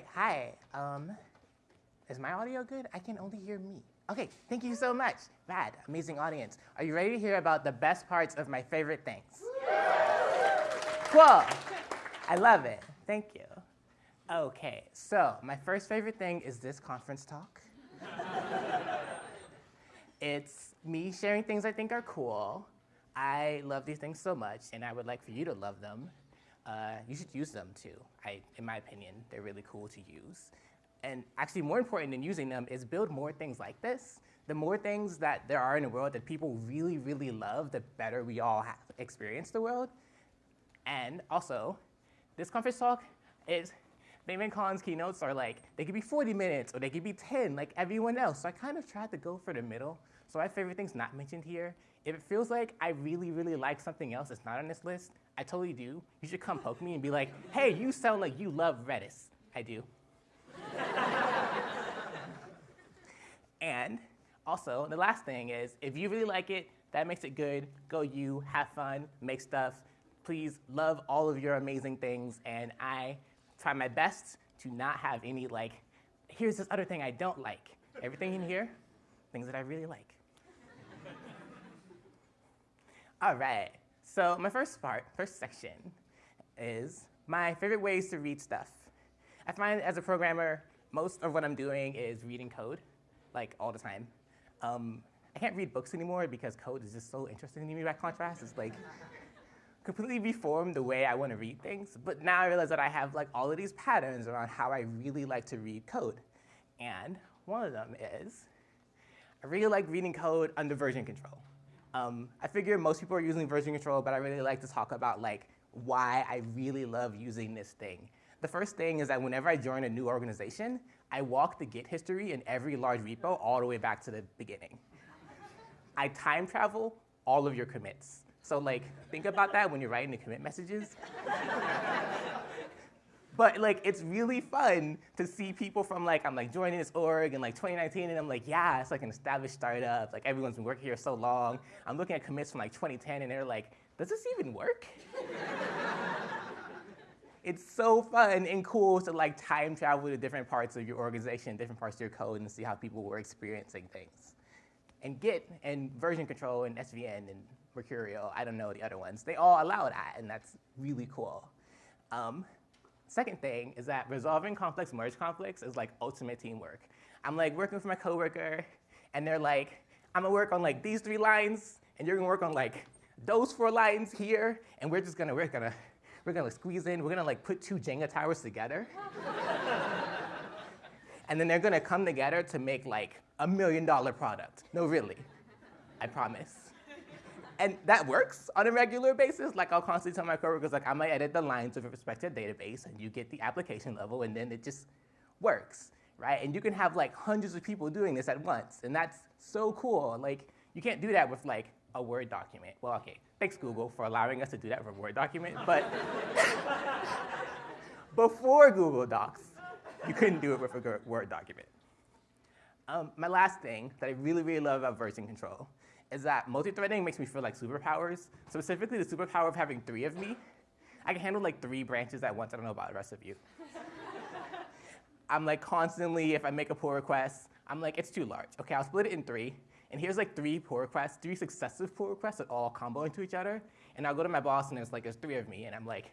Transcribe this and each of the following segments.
Right, hi. Um, is my audio good? I can only hear me. Okay, thank you so much. Rad, amazing audience. Are you ready to hear about the best parts of my favorite things? Cool. I love it. Thank you. Okay, so my first favorite thing is this conference talk. it's me sharing things I think are cool. I love these things so much, and I would like for you to love them. Uh, you should use them too. I, in my opinion, they're really cool to use. And actually, more important than using them is build more things like this. The more things that there are in the world that people really, really love, the better we all have experience the world. And also, this conference talk is, Damon Collins' keynotes are like, they could be 40 minutes or they could be 10, like everyone else. So I kind of tried to go for the middle. So my favorite thing's not mentioned here. If it feels like I really, really like something else that's not on this list, I totally do. You should come poke me and be like, hey, you sound like you love Redis. I do. and also, the last thing is, if you really like it, that makes it good. Go you, have fun, make stuff. Please love all of your amazing things, and I try my best to not have any like, here's this other thing I don't like. Everything in here, things that I really like. all right, so my first part, first section, is my favorite ways to read stuff. I find as a programmer, most of what I'm doing is reading code, like all the time. Um, I can't read books anymore because code is just so interesting to me by contrast. It's like completely reformed the way I want to read things. But now I realize that I have like all of these patterns around how I really like to read code. And one of them is I really like reading code under version control. Um, I figure most people are using version control, but I really like to talk about like why I really love using this thing. The first thing is that whenever I join a new organization, I walk the Git history in every large repo all the way back to the beginning. I time travel all of your commits. So like, think about that when you're writing the commit messages. But like, it's really fun to see people from like, I'm like joining this org in like 2019 and I'm like, yeah, it's like an established startup. Like everyone's been working here so long. I'm looking at commits from like 2010 and they're like, does this even work? it's so fun and cool to like time travel to different parts of your organization, different parts of your code, and see how people were experiencing things. And Git and version control and SVN and Mercurial, I don't know the other ones, they all allow that, and that's really cool. Um, second thing is that resolving complex merge conflicts is like ultimate teamwork. I'm like working with my coworker, and they're like, I'm gonna work on like these three lines, and you're gonna work on like those four lines here, and we're just gonna, we're gonna we're gonna squeeze in, we're gonna like put two Jenga towers together. and then they're gonna come together to make like a million dollar product. No, really, I promise. And that works on a regular basis. Like I'll constantly tell my coworkers, like I might edit the lines with respect to database and you get the application level and then it just works, right? And you can have like hundreds of people doing this at once and that's so cool. Like you can't do that with like a Word document. Well, okay, thanks Google for allowing us to do that for a Word document, but before Google Docs, you couldn't do it with a Word document. Um, my last thing that I really, really love about version control is that multi-threading makes me feel like superpowers, specifically the superpower of having three of me. I can handle like three branches at once. I don't know about the rest of you. I'm like constantly, if I make a pull request, I'm like, it's too large. Okay, I'll split it in three. And here's like three pull requests, three successive pull requests that all combo into each other. And I'll go to my boss and it's like, there's three of me. And I'm like,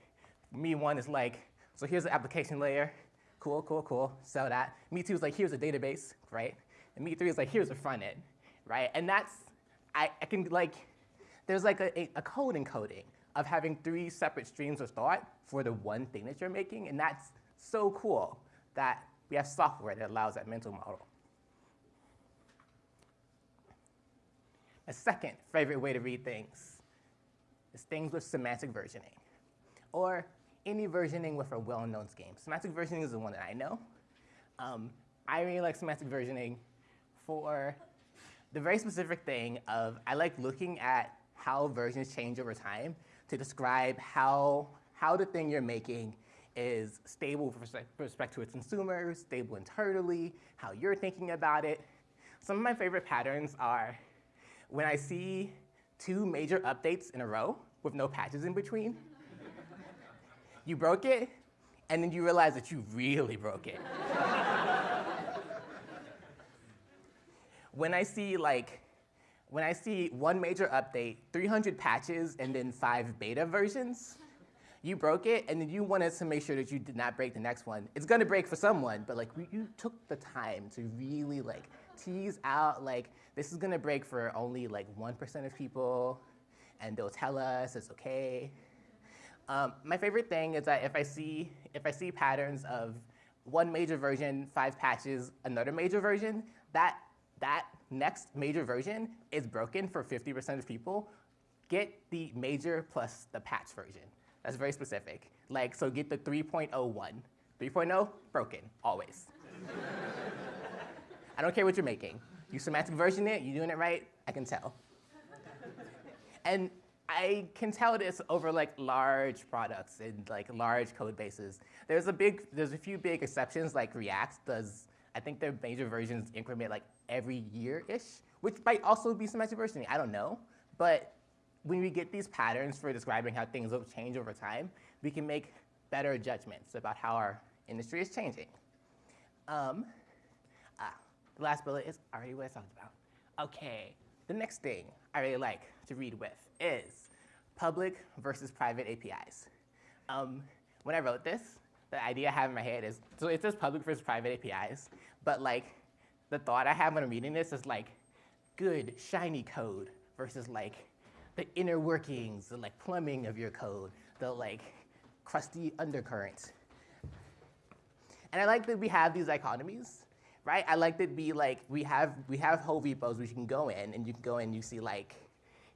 me one is like, so here's the application layer. Cool, cool, cool, sell that. Me two is like, here's a database, right? And me three is like, here's a front end, right? And that's, I, I can like, there's like a, a code encoding of having three separate streams of thought for the one thing that you're making. And that's so cool that we have software that allows that mental model. A second favorite way to read things is things with semantic versioning, or any versioning with a well-known scheme. Semantic versioning is the one that I know. Um, I really like semantic versioning for the very specific thing of I like looking at how versions change over time to describe how, how the thing you're making is stable with respect to its consumers, stable internally, how you're thinking about it. Some of my favorite patterns are when I see two major updates in a row with no patches in between. you broke it, and then you realize that you really broke it. When I see like, when I see one major update, 300 patches, and then five beta versions, you broke it, and then you wanted to make sure that you did not break the next one. It's gonna break for someone, but like you took the time to really like tease out like this is gonna break for only like 1% of people, and they'll tell us it's okay. Um, my favorite thing is that if I see if I see patterns of one major version, five patches, another major version, that that next major version is broken for 50% of people. Get the major plus the patch version. That's very specific. Like, so get the 3.01. 3.0, broken, always. I don't care what you're making. You semantic version it, you doing it right, I can tell. and I can tell this over like large products and like large code bases. There's a big, there's a few big exceptions like React does, I think their major versions increment like every year-ish, which might also be semantic versioning, I don't know. But when we get these patterns for describing how things will change over time, we can make better judgments about how our industry is changing. Um, ah, the last bullet is already what I talked about. Okay, the next thing I really like to read with is public versus private APIs. Um, when I wrote this, the idea I have in my head is, so it says public versus private APIs, but like the thought I have when I'm reading this is like good, shiny code versus like the inner workings, the like plumbing of your code, the like crusty undercurrent. And I like that we have these dichotomies, right? I like that we like we have we have whole repos which you can go in and you can go in and you see like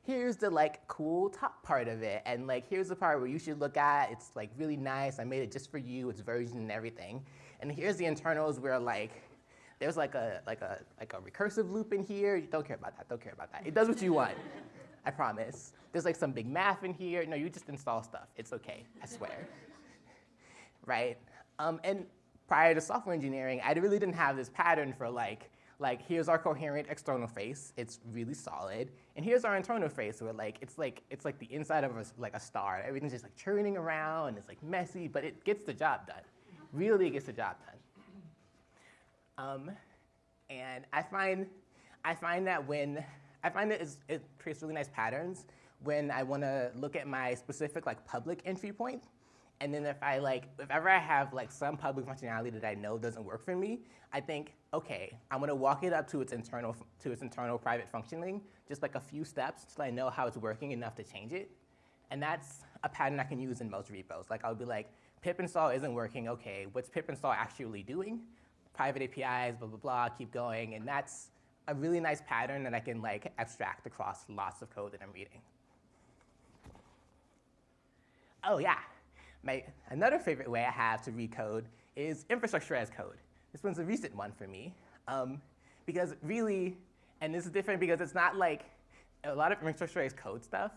here's the like cool top part of it and like here's the part where you should look at it's like really nice i made it just for you it's version and everything and here's the internals where like there's like a like a like a recursive loop in here you don't care about that don't care about that it does what you want I promise. There's like some big math in here. No, you just install stuff. It's okay, I swear. right? Um, and prior to software engineering, I really didn't have this pattern for like, like here's our coherent external face. It's really solid. And here's our internal face where like, it's like, it's like the inside of a, like a star. Everything's just like churning around. And it's like messy, but it gets the job done. Really gets the job done. Um, and I find, I find that when I find that it creates really nice patterns when I want to look at my specific like public entry point. And then if I like, if ever I have like some public functionality that I know doesn't work for me, I think, okay, I'm gonna walk it up to its internal, to its internal private functioning, just like a few steps so I know how it's working enough to change it. And that's a pattern I can use in most repos. Like I'll be like, pip install isn't working, okay, what's pip install actually doing? Private APIs, blah, blah, blah, keep going. And that's a really nice pattern that I can like abstract across lots of code that I'm reading. Oh yeah, my, another favorite way I have to read code is infrastructure as code. This one's a recent one for me. Um, because really, and this is different because it's not like a lot of infrastructure as code stuff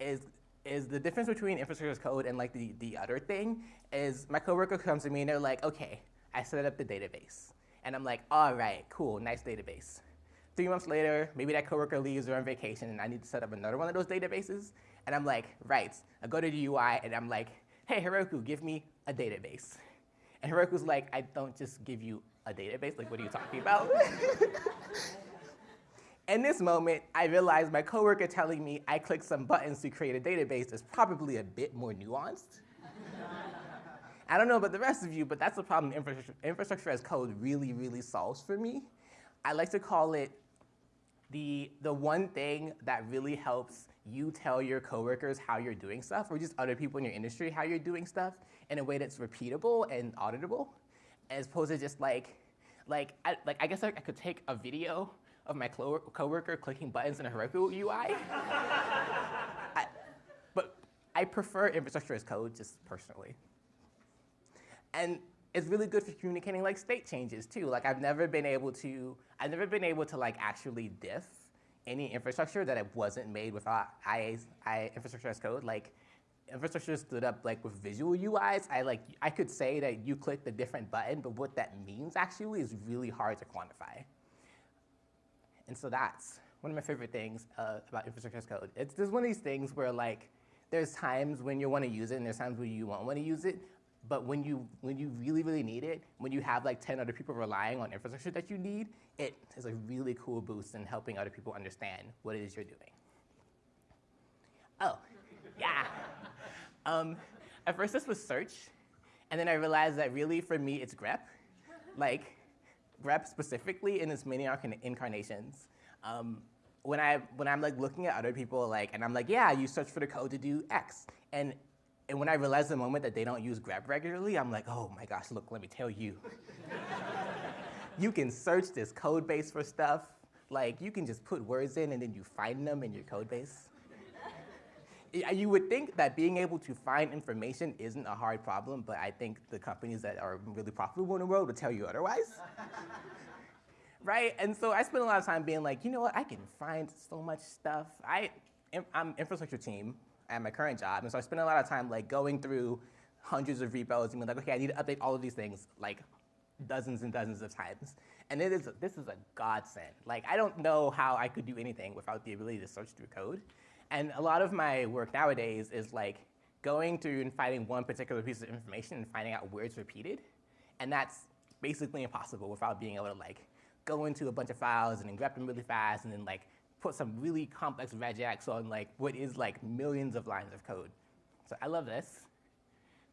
is, is the difference between infrastructure as code and like the, the other thing is my coworker comes to me and they're like, okay, I set up the database. And I'm like, all right, cool, nice database. Three months later, maybe that coworker leaves or on vacation and I need to set up another one of those databases. And I'm like, right. I go to the UI and I'm like, hey, Heroku, give me a database. And Heroku's like, I don't just give you a database. Like, what are you talking about? In this moment, I realized my coworker telling me I clicked some buttons to create a database is probably a bit more nuanced. I don't know about the rest of you, but that's the problem infrastructure, infrastructure as code really, really solves for me. I like to call it the, the one thing that really helps you tell your coworkers how you're doing stuff, or just other people in your industry how you're doing stuff in a way that's repeatable and auditable, as opposed to just like, like, I, like I guess I, I could take a video of my coworker clicking buttons in a Heroku UI. I, but I prefer infrastructure as code just personally. And it's really good for communicating like state changes too. Like I've never been able to, I've never been able to like actually diff any infrastructure that wasn't made without IA, IA infrastructure as code. Like infrastructure stood up like with visual UIs. I like I could say that you click the different button, but what that means actually is really hard to quantify. And so that's one of my favorite things uh, about infrastructure as code. It's just one of these things where like there's times when you want to use it and there's times when you won't want to use it, but when you, when you really, really need it, when you have like 10 other people relying on infrastructure that you need, it is a really cool boost in helping other people understand what it is you're doing. Oh, yeah. Um, at first this was search, and then I realized that really for me it's grep. Like, grep specifically in its many incarnations. Um, when, I, when I'm like looking at other people, like, and I'm like, yeah, you search for the code to do X. And, and when I realize the moment that they don't use grep regularly, I'm like, oh my gosh, look, let me tell you. you can search this code base for stuff. Like, you can just put words in and then you find them in your code base. you would think that being able to find information isn't a hard problem, but I think the companies that are really profitable in the world would tell you otherwise. right? And so I spend a lot of time being like, you know what, I can find so much stuff. I, I'm infrastructure team at my current job, and so I spend a lot of time like going through hundreds of repos and being like, okay, I need to update all of these things like dozens and dozens of times. And it is, this is a godsend. Like, I don't know how I could do anything without the ability to search through code. And a lot of my work nowadays is like going through and finding one particular piece of information and finding out where it's repeated. And that's basically impossible without being able to like go into a bunch of files and then grep them really fast and then like put some really complex regex on like what is like millions of lines of code. So I love this.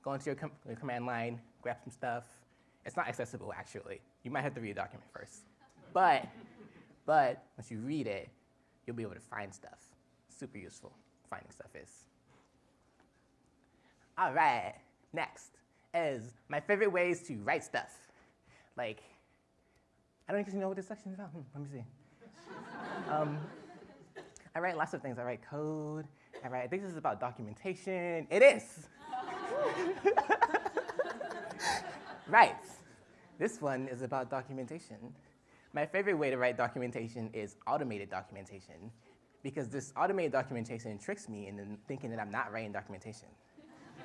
Go into your, com your command line, grab some stuff. It's not accessible actually. You might have to read a document first. But, but once you read it, you'll be able to find stuff super useful finding stuff is. All right, next is my favorite ways to write stuff. Like, I don't even know what this section is about. Hmm, let me see. um, I write lots of things. I write code. I write, I think this is about documentation. It is. right. This one is about documentation. My favorite way to write documentation is automated documentation because this automated documentation tricks me into thinking that I'm not writing documentation.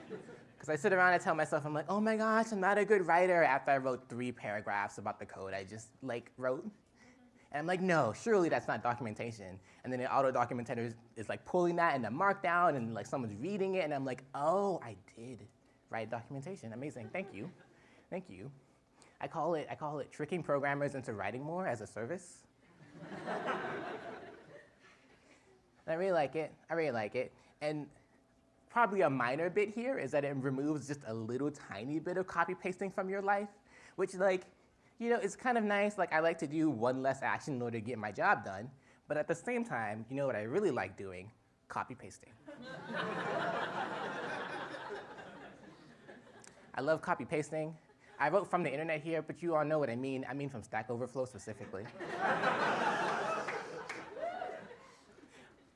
Because I sit around and tell myself, I'm like, oh my gosh, I'm not a good writer after I wrote three paragraphs about the code I just like wrote. And I'm like, no, surely that's not documentation. And then the auto documentator is, is like pulling that into Markdown and like someone's reading it and I'm like, oh, I did write documentation. Amazing, thank you, thank you. I call it, I call it tricking programmers into writing more as a service. I really like it. I really like it. And probably a minor bit here is that it removes just a little tiny bit of copy pasting from your life, which like, you know, it's kind of nice. Like I like to do one less action in order to get my job done. But at the same time, you know what I really like doing? Copy pasting. I love copy pasting. I wrote from the internet here, but you all know what I mean. I mean from Stack Overflow specifically.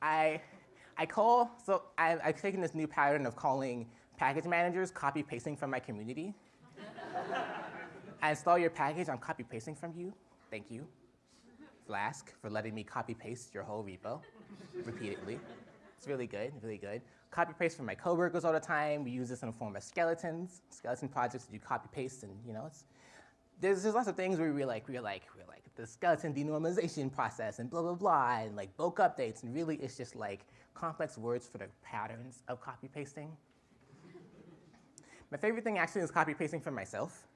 I, I call, so I, I've taken this new pattern of calling package managers copy pasting from my community. I install your package, I'm copy pasting from you. Thank you. Flask for letting me copy paste your whole repo repeatedly. It's really good, really good. Copy paste from my coworkers all the time. We use this in the form of skeletons, skeleton projects that you copy paste and you know, it's, there's, there's lots of things where we're like, we're like, we're like, the skeleton denormalization process and blah, blah, blah, and like bulk updates. And really, it's just like complex words for the patterns of copy pasting. My favorite thing actually is copy pasting for myself.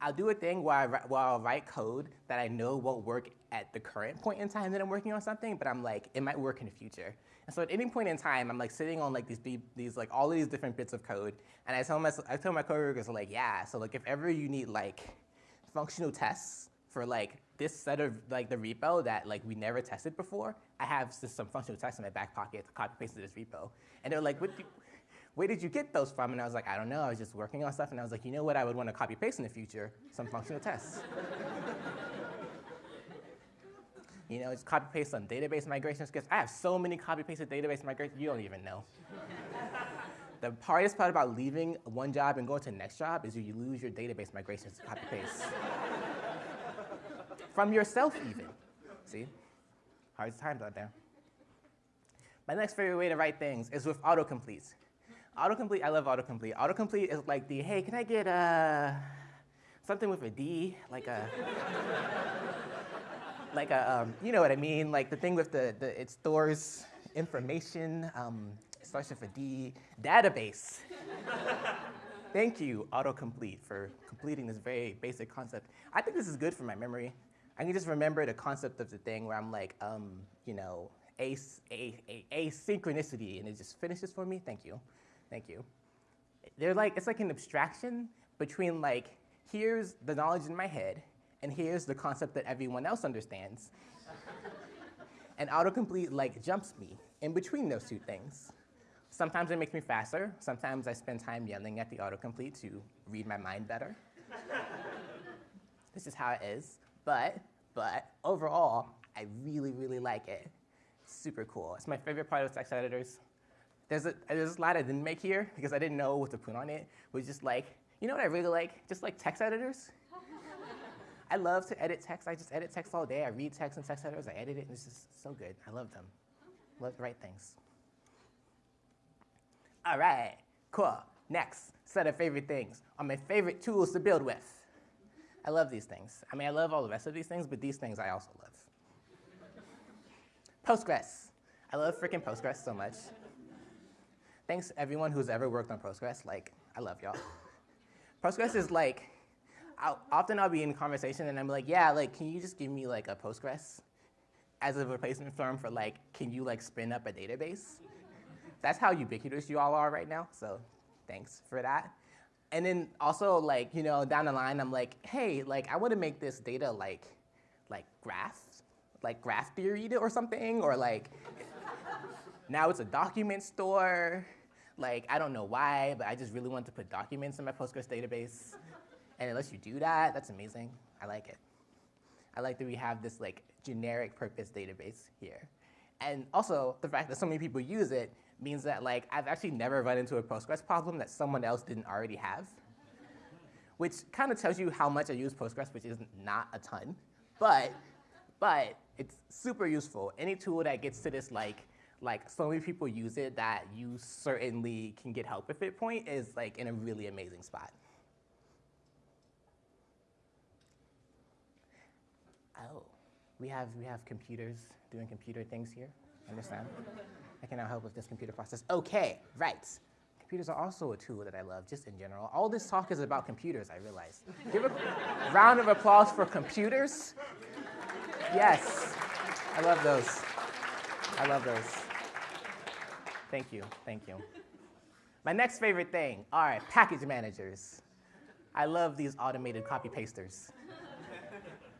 I'll do a thing where, I, where I'll write code that I know won't work at the current point in time that I'm working on something, but I'm like, it might work in the future. And so at any point in time, I'm like sitting on like these, these like all of these different bits of code, and I tell my, I tell my coworkers like, yeah, so like if ever you need like functional tests for like this set of like the repo that like we never tested before, I have just some functional tests in my back pocket to copy paste to this repo. And they're like, where did you get those from? And I was like, I don't know, I was just working on stuff. And I was like, you know what I would want to copy paste in the future? Some functional tests. you know, just copy paste some database migration scripts. I have so many copy pasted database migrations, you don't even know. the hardest part about leaving one job and going to the next job is you lose your database migrations to copy paste from yourself even. See? Hard times out there. My next favorite way to write things is with autocomplete. Autocomplete, I love autocomplete. Autocomplete is like the, hey, can I get uh, something with a D? Like a, like a, um, you know what I mean? Like the thing with the, the it stores information, um, it starts with a D, database. Thank you, autocomplete, for completing this very basic concept. I think this is good for my memory. I can just remember the concept of the thing where I'm like, um, you know, a, a, a, asynchronicity, and it just finishes for me. Thank you, thank you. They're like, it's like an abstraction between like, here's the knowledge in my head, and here's the concept that everyone else understands. and autocomplete like jumps me in between those two things. Sometimes it makes me faster. Sometimes I spend time yelling at the autocomplete to read my mind better. this is how it is. But, but overall, I really, really like it. super cool. It's my favorite part of text editors. There's a, there's a slide I didn't make here because I didn't know what to put on it. It was just like, you know what I really like? Just like text editors. I love to edit text. I just edit text all day. I read text and text editors. I edit it, and it's just so good. I love them. Love to write things. All right, cool. Next set of favorite things are my favorite tools to build with. I love these things. I mean, I love all the rest of these things, but these things I also love. Postgres. I love freaking Postgres so much. Thanks everyone who's ever worked on Postgres. Like, I love y'all. Postgres is like, I'll, often I'll be in conversation and I'm like, yeah, like, can you just give me like a Postgres as a replacement form for like, can you like spin up a database? That's how ubiquitous you all are right now, so thanks for that. And then also like, you know, down the line, I'm like, hey, like I want to make this data like, like graph, like graph theory or something, or like, now it's a document store. Like, I don't know why, but I just really want to put documents in my Postgres database. And it lets you do that. That's amazing. I like it. I like that we have this like generic purpose database here. And also the fact that so many people use it means that like I've actually never run into a Postgres problem that someone else didn't already have, which kind of tells you how much I use Postgres, which is not a ton, but but it's super useful. Any tool that gets to this like like so many people use it that you certainly can get help with it point is like in a really amazing spot. Oh, we have we have computers doing computer things here. Understand? I can now help with this computer process. Okay, right. Computers are also a tool that I love, just in general. All this talk is about computers, I realize. Give a round of applause for computers. Yes, I love those. I love those. Thank you, thank you. My next favorite thing are package managers. I love these automated copy pasters.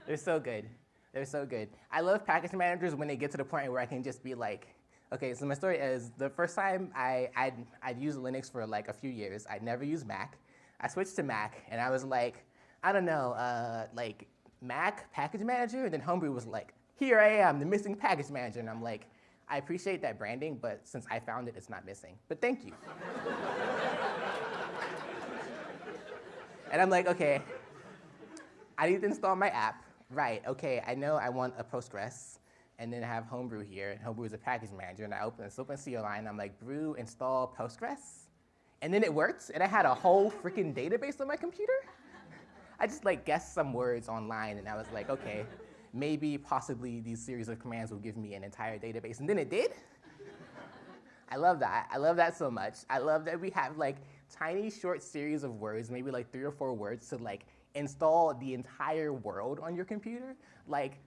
They're so good. They're so good. I love package managers when they get to the point where I can just be like, Okay, so my story is the first time I, I'd, I'd used Linux for like a few years. I'd never used Mac. I switched to Mac, and I was like, I don't know, uh, like Mac package manager? And then Homebrew was like, here I am, the missing package manager. And I'm like, I appreciate that branding, but since I found it, it's not missing. But thank you. and I'm like, okay, I need to install my app. Right, okay, I know I want a Postgres and then I have Homebrew here, and Homebrew is a package manager, and I open this open CLI, and I'm like, brew install Postgres, and then it worked, and I had a whole freaking database on my computer. I just like guessed some words online, and I was like, okay, maybe possibly these series of commands will give me an entire database, and then it did. I love that. I love that so much. I love that we have like tiny short series of words, maybe like three or four words to like install the entire world on your computer. Like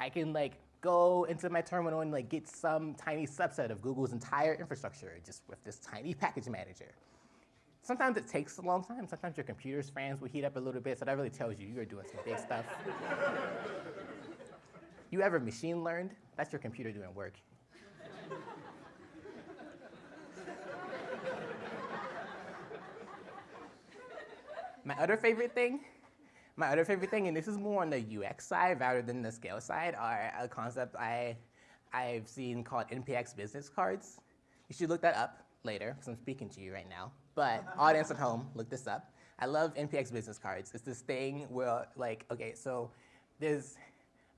I can like go into my terminal and like get some tiny subset of Google's entire infrastructure just with this tiny package manager. Sometimes it takes a long time. Sometimes your computer's fans will heat up a little bit, so that really tells you you're doing some big stuff. you ever machine learned? That's your computer doing work. My other favorite thing my other favorite thing, and this is more on the UX side rather than the scale side, are a concept I, I've seen called NPX business cards. You should look that up later, because I'm speaking to you right now. But audience at home, look this up. I love NPX business cards. It's this thing where, like, okay, so there's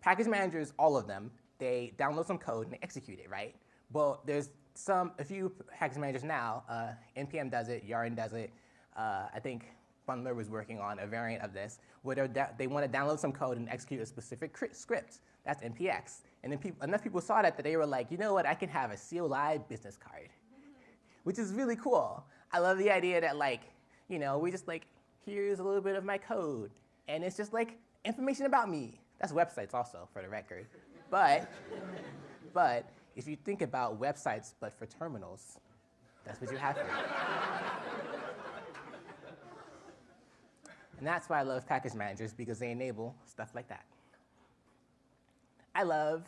package managers, all of them, they download some code and they execute it, right? Well, there's some, a few package managers now, uh, NPM does it, Yarn does it, uh, I think Bundler was working on a variant of this, where they want to download some code and execute a specific script. That's NPX. And then people, enough people saw that that they were like, you know what, I can have a CLI business card, which is really cool. I love the idea that like, you know, we just like, here's a little bit of my code. And it's just like information about me. That's websites also, for the record. But, but if you think about websites, but for terminals, that's what you have here. and that's why I love package managers, because they enable stuff like that. I love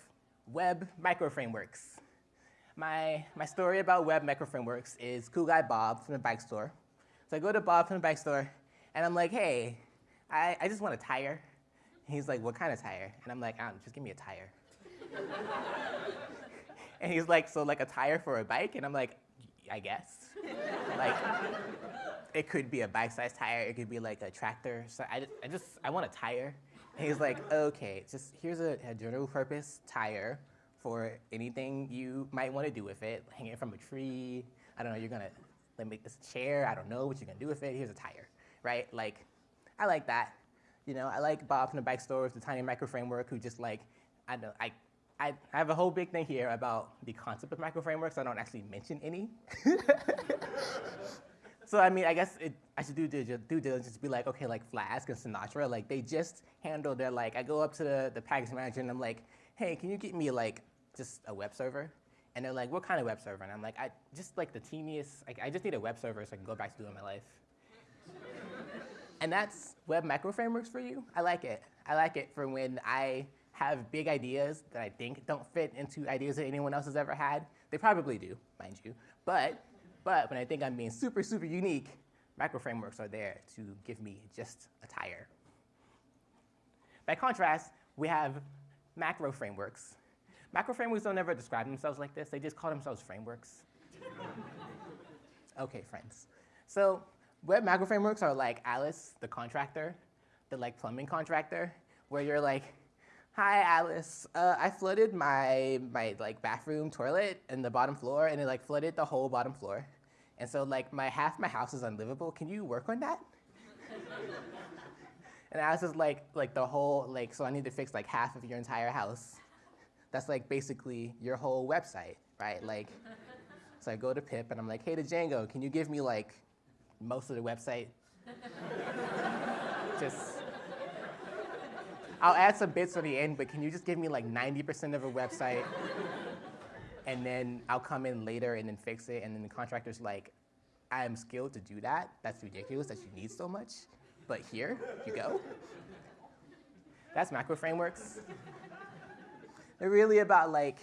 web microframeworks. My, my story about web microframeworks is cool guy Bob from the bike store. So I go to Bob from the bike store, and I'm like, hey, I, I just want a tire. He's like, what kind of tire? And I'm like, um, just give me a tire. and he's like, so like a tire for a bike? And I'm like, I guess. like, it could be a bike-sized tire. It could be like a tractor. So I, I just, I want a tire. And he's like, okay, just here's a, a general purpose tire for anything you might want to do with it. Hang it from a tree. I don't know, you're gonna like, make this chair. I don't know what you're gonna do with it. Here's a tire, right? Like, I like that. You know, I like Bob from the bike store with the tiny micro framework who just like, I know, I, I have a whole big thing here about the concept of micro frameworks. I don't actually mention any. so I mean, I guess it, I should do due diligence to be like, okay, like Flask and Sinatra, like they just handle their like, I go up to the, the package manager and I'm like, hey, can you get me like just a web server? And they're like, what kind of web server? And I'm like, I just like the teeniest, like, I just need a web server so I can go back to doing my life. And that's web micro frameworks for you. I like it. I like it for when I have big ideas that I think don't fit into ideas that anyone else has ever had. They probably do, mind you. But, but when I think I'm being super, super unique, micro frameworks are there to give me just a tire. By contrast, we have macro frameworks. Macro frameworks don't ever describe themselves like this. They just call themselves frameworks. okay, friends. So web macro frameworks are like Alice, the contractor, the like plumbing contractor, where you're like, hi Alice, uh, I flooded my, my like bathroom toilet in the bottom floor and it like flooded the whole bottom floor. And so like my half my house is unlivable. Can you work on that? and Alice is like, like the whole, like, so I need to fix like half of your entire house. That's like basically your whole website, right? Like, so I go to Pip and I'm like, hey to Django, can you give me like most of the website? Just I'll add some bits at the end, but can you just give me like 90% of a website? and then I'll come in later and then fix it. And then the contractor's like, I am skilled to do that. That's ridiculous that you need so much. But here you go. That's macro frameworks. They're really about like,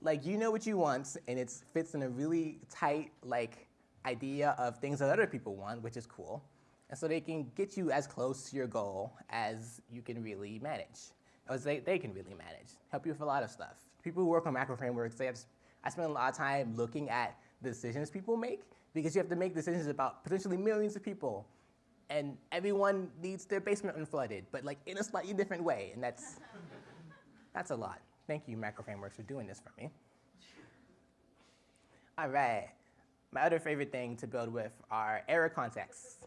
like you know what you want, and it fits in a really tight like idea of things that other people want, which is cool. And so they can get you as close to your goal as you can really manage, as they, they can really manage, help you with a lot of stuff. People who work on macro frameworks, they have, I spend a lot of time looking at the decisions people make because you have to make decisions about potentially millions of people. And everyone needs their basement unflooded, but like in a slightly different way, and that's, that's a lot. Thank you, macro frameworks, for doing this for me. All right, my other favorite thing to build with are error contexts.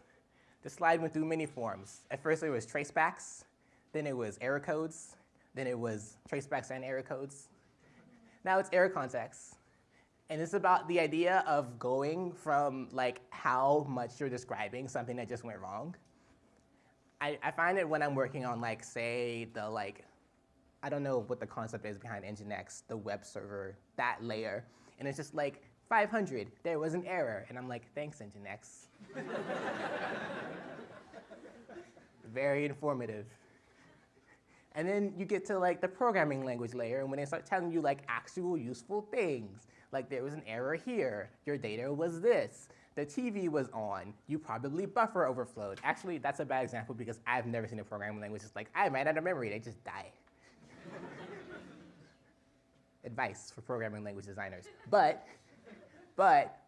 The slide went through many forms. At first it was tracebacks, then it was error codes, then it was tracebacks and error codes. Now it's error contexts. And it's about the idea of going from like how much you're describing something that just went wrong. I, I find it when I'm working on like, say, the like, I don't know what the concept is behind Nginx, the web server, that layer. And it's just like, 500, there was an error. And I'm like, thanks, Nginx. Very informative. And then you get to like the programming language layer, and when they start telling you like actual useful things, like there was an error here, your data was this, the TV was on, you probably buffer overflowed. Actually, that's a bad example because I've never seen a programming language that's like, I ran out of memory, they just die. Advice for programming language designers. But, but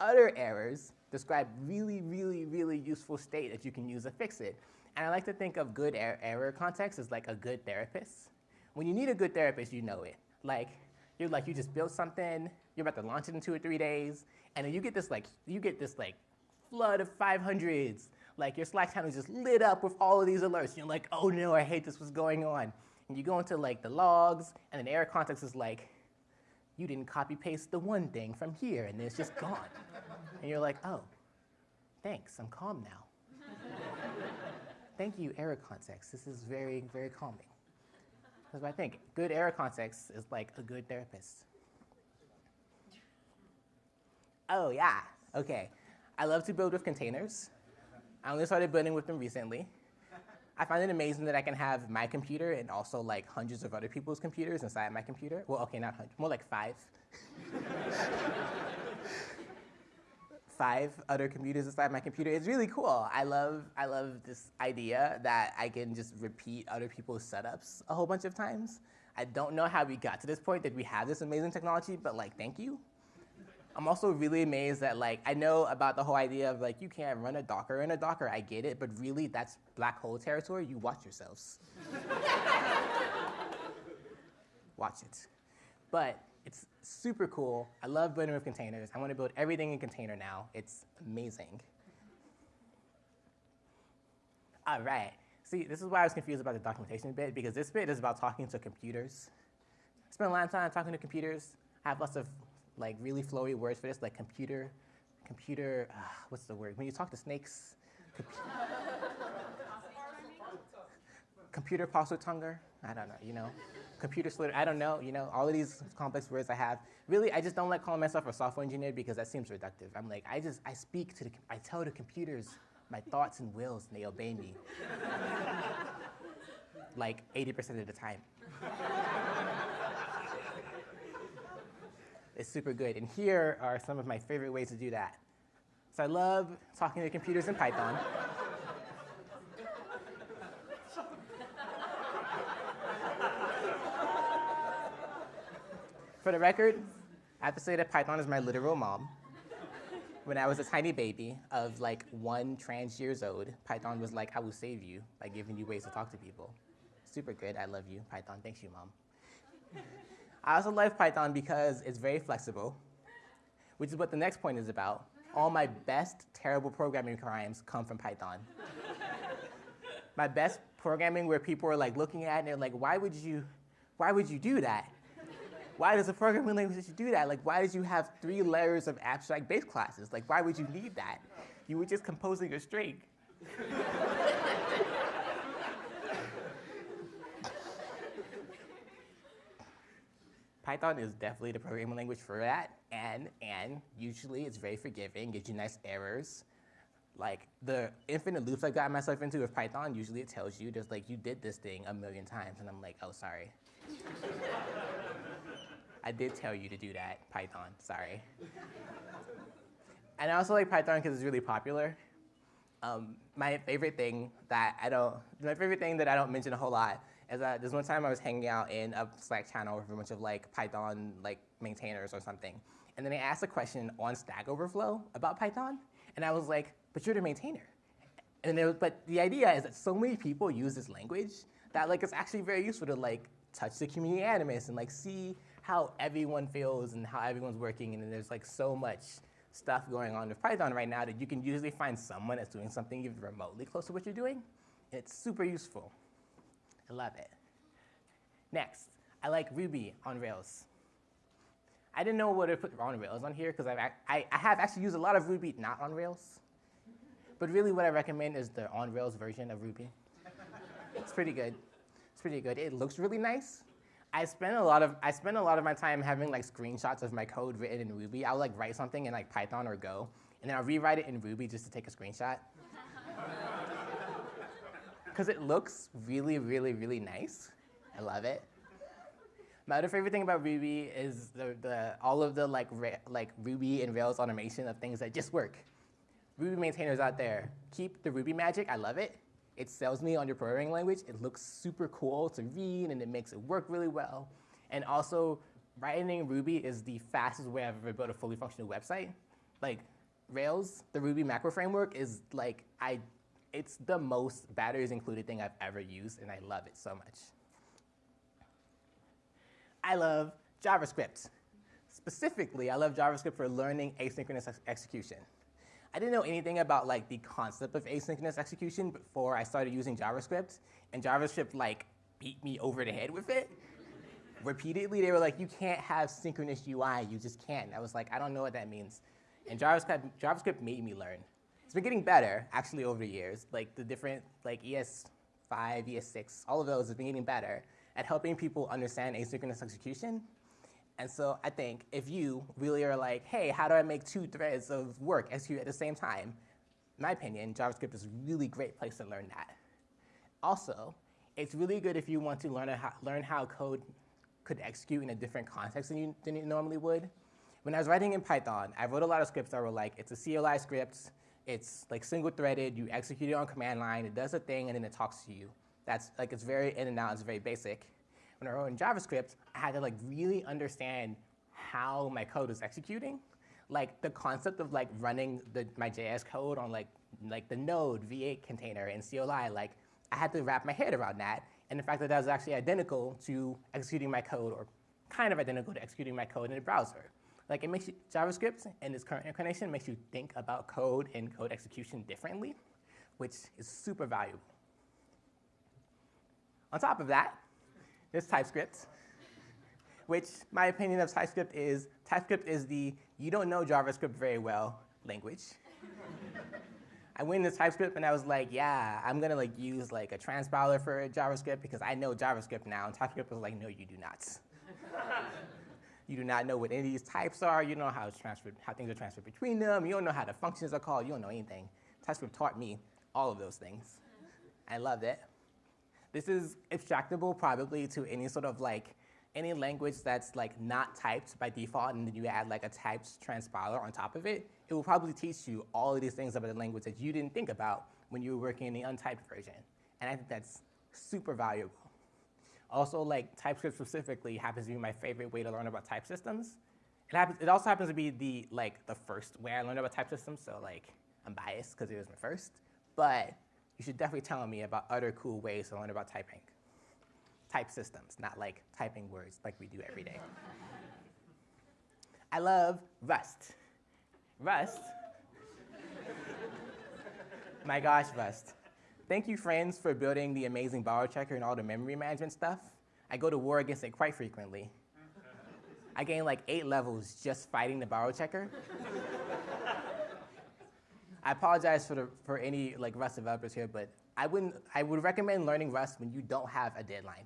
other errors describe really, really, really useful state that you can use to fix it. And I like to think of good er error context as like a good therapist. When you need a good therapist, you know it. Like, you're like, you just built something, you're about to launch it in two or three days, and then you get this like, you get this like flood of 500s. Like your Slack channel is just lit up with all of these alerts. You're like, oh no, I hate this, what's going on? And you go into like the logs, and then error context is like, you didn't copy paste the one thing from here, and then it's just gone. and you're like, oh, thanks, I'm calm now. Thank you, error context. This is very, very calming. That's what I think. Good error context is like a good therapist. Oh, yeah, okay. I love to build with containers. I only started building with them recently. I find it amazing that I can have my computer and also like hundreds of other people's computers inside my computer. Well, okay, not hundreds, more like five. five other computers inside my computer. It's really cool. I love, I love this idea that I can just repeat other people's setups a whole bunch of times. I don't know how we got to this point that we have this amazing technology, but like, thank you. I'm also really amazed that like, I know about the whole idea of like, you can't run a Docker in a Docker, I get it, but really that's black hole territory, you watch yourselves. watch it. But it's super cool. I love building with containers. I want to build everything in container now. It's amazing. All right. See, this is why I was confused about the documentation bit, because this bit is about talking to computers. I spend a lot of time talking to computers. I have lots of like really flowy words for this, like computer, computer, uh, what's the word? When you talk to snakes, computer Parseltongue, I don't know, you know computer slitter, I don't know, you know, all of these complex words I have. Really, I just don't like calling myself a software engineer because that seems reductive. I'm like, I just, I speak to the, I tell the computers my thoughts and wills and they obey me. like 80% of the time. It's super good. And here are some of my favorite ways to do that. So I love talking to computers in Python. For the record, I have to say that Python is my literal mom. When I was a tiny baby of like one trans years old, Python was like, I will save you by giving you ways to talk to people. Super good, I love you, Python, thanks you, mom. I also love Python because it's very flexible, which is what the next point is about. All my best terrible programming crimes come from Python. my best programming where people are like looking at it and they're like, why would you, why would you do that? why does a programming language do that? Like, why did you have three layers of abstract base classes? Like, why would you need that? You were just composing a string. Python is definitely the programming language for that, and, and usually it's very forgiving, gives you nice errors. Like the infinite loops I got myself into with Python, usually it tells you just like you did this thing a million times, and I'm like, oh, sorry. I did tell you to do that, Python, sorry. and I also like Python because it's really popular. Um, my favorite thing that I don't, my favorite thing that I don't mention a whole lot is that there's one time I was hanging out in a Slack channel with a bunch of like Python like maintainers or something. And then they asked a question on Stack Overflow about Python. And I was like, but you're the maintainer. And was, but the idea is that so many people use this language that like it's actually very useful to like touch the community animus and like see how everyone feels and how everyone's working. And there's like so much stuff going on with Python right now that you can usually find someone that's doing something even remotely close to what you're doing. It's super useful. I love it. Next, I like Ruby on Rails. I didn't know what to put on Rails on here because I, I have actually used a lot of Ruby not on Rails. But really what I recommend is the on Rails version of Ruby. it's pretty good. It's pretty good. It looks really nice. I spend a lot of I spend a lot of my time having like screenshots of my code written in Ruby. I'll like write something in like Python or Go, and then I'll rewrite it in Ruby just to take a screenshot. Because it looks really, really, really nice. I love it. My other favorite thing about Ruby is the, the all of the like like Ruby and Rails automation of things that just work. Ruby maintainers out there, keep the Ruby magic. I love it. It sells me on your programming language. It looks super cool to read, and it makes it work really well. And also, writing Ruby is the fastest way I've ever built a fully functional website. Like, Rails, the Ruby macro framework, is like, I, it's the most batteries included thing I've ever used, and I love it so much. I love JavaScript. Specifically, I love JavaScript for learning asynchronous ex execution. I didn't know anything about like the concept of asynchronous execution before I started using JavaScript, and JavaScript like beat me over the head with it. Repeatedly, they were like, you can't have synchronous UI, you just can't. I was like, I don't know what that means. And JavaScript, JavaScript made me learn. It's been getting better, actually, over the years. Like the different, like ES5, ES6, all of those have been getting better at helping people understand asynchronous execution. And so I think if you really are like, hey, how do I make two threads of work execute at the same time? In my opinion, JavaScript is a really great place to learn that. Also, it's really good if you want to learn how, learn how code could execute in a different context than you, than you normally would. When I was writing in Python, I wrote a lot of scripts that were like, it's a CLI script, it's like single threaded, you execute it on command line, it does a thing, and then it talks to you. That's like, it's very in and out, it's very basic. When I wrote in JavaScript, I had to like really understand how my code was executing. Like the concept of like running the, my JS code on like, like the node V8 container in CLI, like I had to wrap my head around that. And the fact that that was actually identical to executing my code or kind of identical to executing my code in a browser. Like it makes you, JavaScript in its current incarnation makes you think about code and code execution differently, which is super valuable. On top of that, there's TypeScript, which my opinion of TypeScript is, TypeScript is the you don't know JavaScript very well language. I went into TypeScript and I was like, yeah, I'm gonna like use like a transpiler for JavaScript because I know JavaScript now. And TypeScript was like, no, you do not. you do not know what any of these types are. You don't know how, how things are transferred between them. You don't know how the functions are called. You don't know anything. TypeScript taught me all of those things. I loved it. This is abstractable probably to any sort of like any language that's like not typed by default and then you add like a typed transpiler on top of it, it will probably teach you all of these things about the language that you didn't think about when you were working in the untyped version. And I think that's super valuable. Also, like TypeScript specifically happens to be my favorite way to learn about type systems. It, happens, it also happens to be the, like, the first way I learned about type systems, so like, I'm biased because it was my first. But you should definitely tell me about other cool ways to learn about typing type systems, not like typing words like we do every day. I love Rust. Rust. My gosh, Rust. Thank you, friends, for building the amazing borrow checker and all the memory management stuff. I go to war against it quite frequently. I gain like eight levels just fighting the borrow checker. I apologize for, the, for any like Rust developers here, but I, wouldn't, I would recommend learning Rust when you don't have a deadline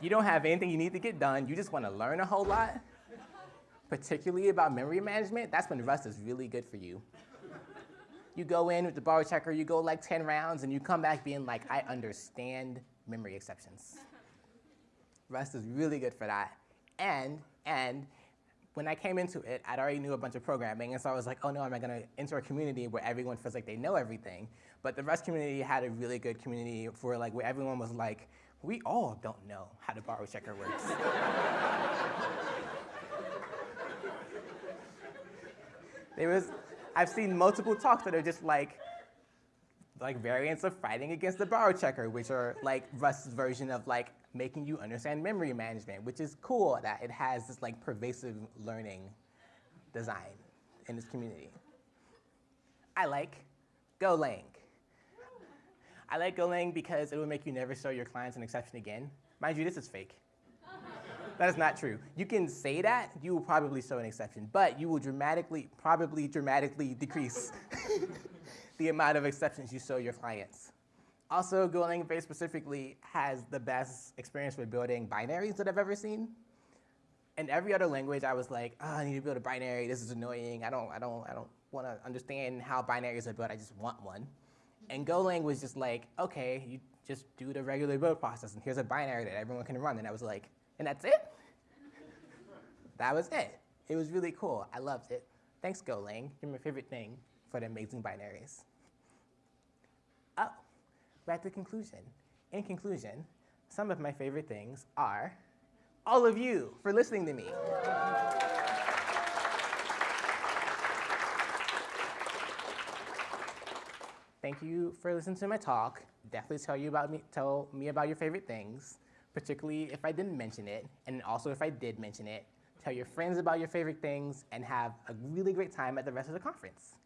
you don't have anything you need to get done, you just want to learn a whole lot, particularly about memory management, that's when Rust is really good for you. You go in with the borrow checker, you go like 10 rounds, and you come back being like, I understand memory exceptions. Rust is really good for that. And, and when I came into it, I'd already knew a bunch of programming, and so I was like, oh no, am I gonna enter a community where everyone feels like they know everything? But the Rust community had a really good community for like where everyone was like, we all don't know how the borrow checker works. there was, I've seen multiple talks that are just like, like variants of fighting against the borrow checker, which are like Rust's version of like making you understand memory management, which is cool that it has this like pervasive learning design in this community. I like Golang. I like Golang because it will make you never show your clients an exception again. Mind you, this is fake. That is not true. You can say that, you will probably show an exception, but you will dramatically, probably dramatically decrease the amount of exceptions you show your clients. Also, Golang very specifically has the best experience with building binaries that I've ever seen. In every other language, I was like, oh, I need to build a binary. This is annoying. I don't, I don't, I don't want to understand how binaries are built. I just want one. And Golang was just like, okay, you just do the regular build process, and here's a binary that everyone can run. And I was like, and that's it? That was it. It was really cool. I loved it. Thanks, Golang. You're my favorite thing for the amazing binaries. Oh, we're at the conclusion. In conclusion, some of my favorite things are all of you for listening to me. Thank you for listening to my talk. Definitely tell you about me, tell me about your favorite things, particularly if I didn't mention it, and also if I did mention it. Tell your friends about your favorite things and have a really great time at the rest of the conference.